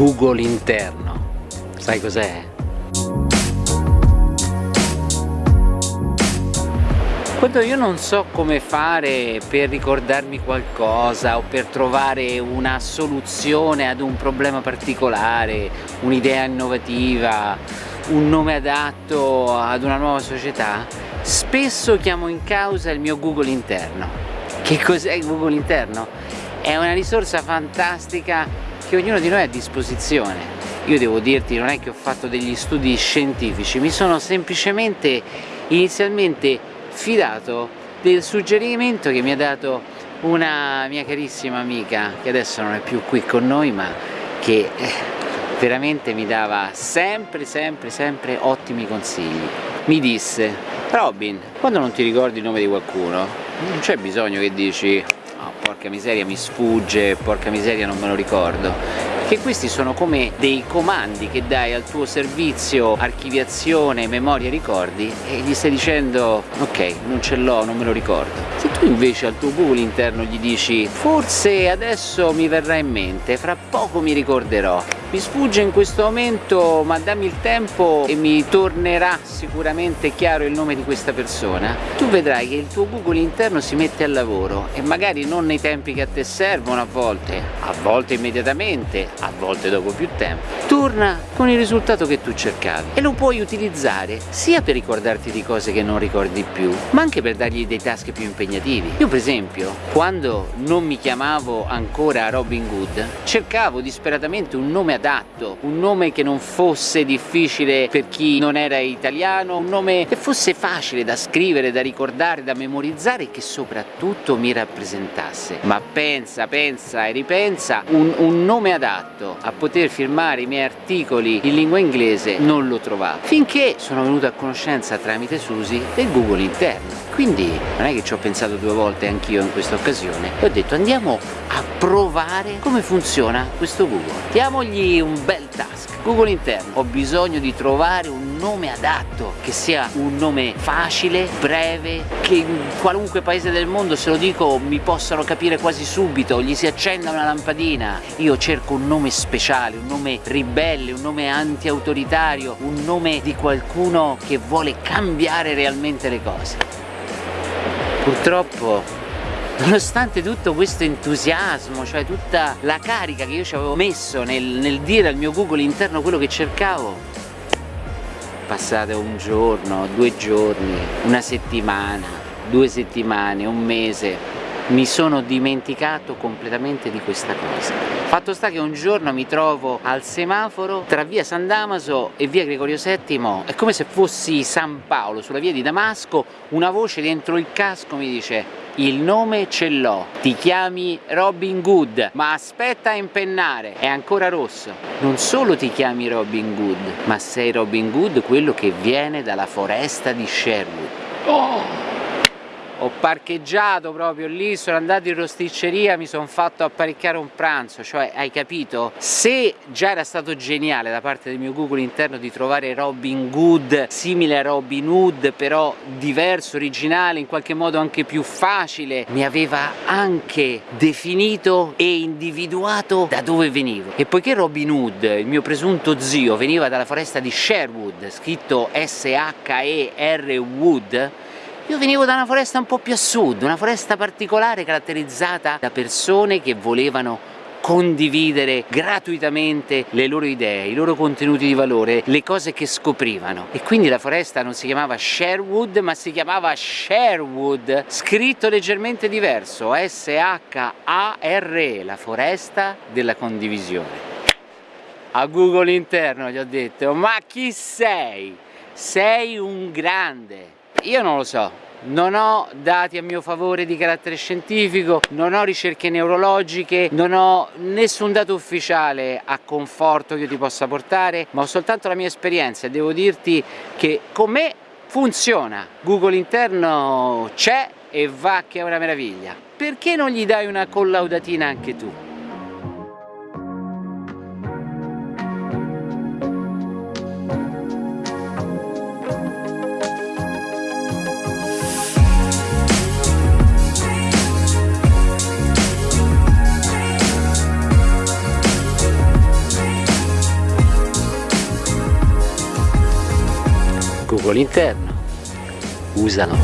Google interno. Sai cos'è? Quando io non so come fare per ricordarmi qualcosa o per trovare una soluzione ad un problema particolare, un'idea innovativa, un nome adatto ad una nuova società, spesso chiamo in causa il mio Google interno. Che cos'è Google interno? È una risorsa fantastica che ognuno di noi ha a disposizione. Io devo dirti, non è che ho fatto degli studi scientifici, mi sono semplicemente inizialmente fidato del suggerimento che mi ha dato una mia carissima amica che adesso non è più qui con noi ma che eh, veramente mi dava sempre sempre sempre ottimi consigli mi disse Robin quando non ti ricordi il nome di qualcuno non c'è bisogno che dici porca miseria mi sfugge porca miseria non me lo ricordo. Che questi sono come dei comandi che dai al tuo servizio archiviazione, memoria, ricordi e gli stai dicendo ok non ce l'ho, non me lo ricordo. Se tu invece al tuo Google interno gli dici forse adesso mi verrà in mente, fra poco mi ricorderò mi sfugge in questo momento ma dammi il tempo e mi tornerà sicuramente chiaro il nome di questa persona. Tu vedrai che il tuo Google interno si mette al lavoro e magari non nei tempi che a te servono a volte a volte immediatamente a volte dopo più tempo. Torna con il risultato che tu cercavi e lo puoi utilizzare sia per ricordarti di cose che non ricordi più ma anche per dargli dei task più impegnativi. Io per esempio quando non mi chiamavo ancora Robin Hood cercavo disperatamente un nome adatto, un nome che non fosse difficile per chi non era italiano, un nome che fosse facile da scrivere, da ricordare, da memorizzare e che soprattutto mi rappresentasse. Ma pensa, pensa e ripensa, un, un nome adatto a poter firmare i miei articoli in lingua inglese non lo trovavo, finché sono venuto a conoscenza tramite Susi del Google interno. Quindi non è che ci ho pensato due volte anch'io in questa occasione e ho detto andiamo a provare come funziona questo Google. Diamogli un bel task. Google interno ho bisogno di trovare un nome adatto che sia un nome facile, breve che in qualunque paese del mondo se lo dico mi possano capire quasi subito gli si accenda una lampadina. Io cerco un nome speciale, un nome ribelle, un nome anti-autoritario un nome di qualcuno che vuole cambiare realmente le cose. Purtroppo nonostante tutto questo entusiasmo, cioè tutta la carica che io ci avevo messo nel, nel dire al mio Google interno quello che cercavo, passate un giorno, due giorni, una settimana, due settimane, un mese, mi sono dimenticato completamente di questa cosa. Fatto sta che un giorno mi trovo al semaforo tra via San Damaso e via Gregorio VII, è come se fossi San Paolo, sulla via di Damasco, una voce dentro il casco mi dice il nome ce l'ho, ti chiami Robin Hood, ma aspetta a impennare, è ancora rosso. Non solo ti chiami Robin Hood, ma sei Robin Hood quello che viene dalla foresta di Sherwood. Oh! Ho parcheggiato proprio lì, sono andato in rosticceria, mi sono fatto apparecchiare un pranzo, cioè hai capito? Se già era stato geniale da parte del mio Google interno di trovare Robin Hood simile a Robin Hood però diverso, originale, in qualche modo anche più facile, mi aveva anche definito e individuato da dove venivo e poiché Robin Hood, il mio presunto zio, veniva dalla foresta di Sherwood, scritto S-H-E-R Wood io venivo da una foresta un po' più a sud, una foresta particolare caratterizzata da persone che volevano condividere gratuitamente le loro idee, i loro contenuti di valore, le cose che scoprivano. E quindi la foresta non si chiamava Sherwood ma si chiamava Sherwood. Scritto leggermente diverso S-H-A-R-E la foresta della condivisione. A Google interno gli ho detto ma chi sei? sei un grande io non lo so, non ho dati a mio favore di carattere scientifico, non ho ricerche neurologiche, non ho nessun dato ufficiale a conforto che io ti possa portare, ma ho soltanto la mia esperienza e devo dirti che con me funziona. Google interno c'è e va che è una meraviglia. Perché non gli dai una collaudatina anche tu? Buco all'interno usalo